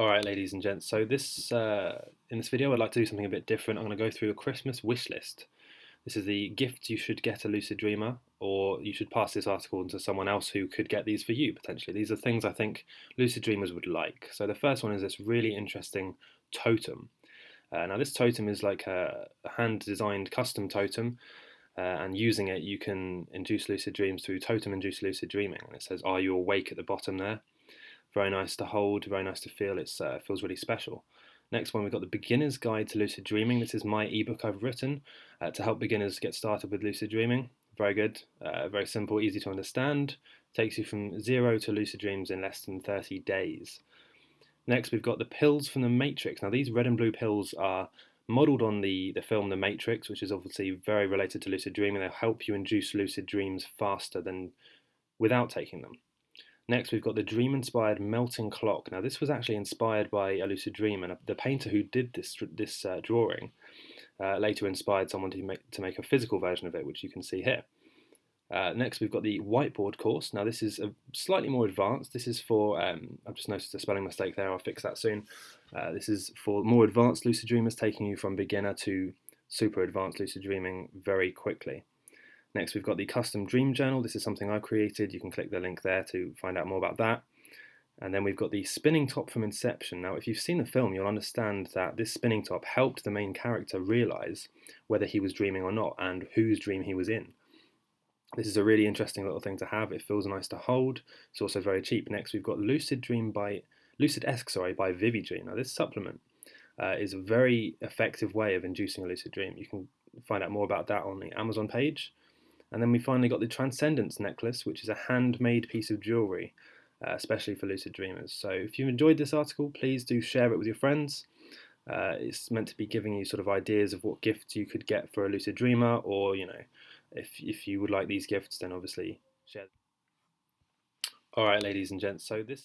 Alright ladies and gents, so this uh, in this video I'd like to do something a bit different. I'm going to go through a Christmas wish list. This is the gifts you should get a lucid dreamer or you should pass this article on to someone else who could get these for you potentially. These are things I think lucid dreamers would like. So the first one is this really interesting totem. Uh, now this totem is like a, a hand designed custom totem uh, and using it you can induce lucid dreams through totem induced lucid dreaming. And it says are you awake at the bottom there very nice to hold, very nice to feel. It uh, feels really special. Next one, we've got the Beginner's Guide to Lucid Dreaming. This is my ebook I've written uh, to help beginners get started with lucid dreaming. Very good, uh, very simple, easy to understand. Takes you from zero to lucid dreams in less than 30 days. Next, we've got the pills from the Matrix. Now, these red and blue pills are modelled on the, the film The Matrix, which is obviously very related to lucid dreaming. They'll help you induce lucid dreams faster than without taking them. Next, we've got the dream-inspired melting clock. Now, this was actually inspired by a lucid dream, and the painter who did this this uh, drawing uh, later inspired someone to make to make a physical version of it, which you can see here. Uh, next, we've got the whiteboard course. Now, this is a slightly more advanced. This is for, um, I've just noticed a spelling mistake there, I'll fix that soon. Uh, this is for more advanced lucid dreamers, taking you from beginner to super advanced lucid dreaming very quickly. Next, we've got the custom dream journal. This is something I created. You can click the link there to find out more about that. And then we've got the spinning top from Inception. Now, if you've seen the film, you'll understand that this spinning top helped the main character realize whether he was dreaming or not and whose dream he was in. This is a really interesting little thing to have. It feels nice to hold. It's also very cheap. Next, we've got Lucid Dream by Lucid Esque, sorry, by Vivi Dream. Now, this supplement uh, is a very effective way of inducing a lucid dream. You can find out more about that on the Amazon page. And then we finally got the Transcendence necklace, which is a handmade piece of jewellery, uh, especially for lucid dreamers. So if you've enjoyed this article, please do share it with your friends. Uh, it's meant to be giving you sort of ideas of what gifts you could get for a lucid dreamer, or you know, if if you would like these gifts, then obviously share. All right, ladies and gents. So this.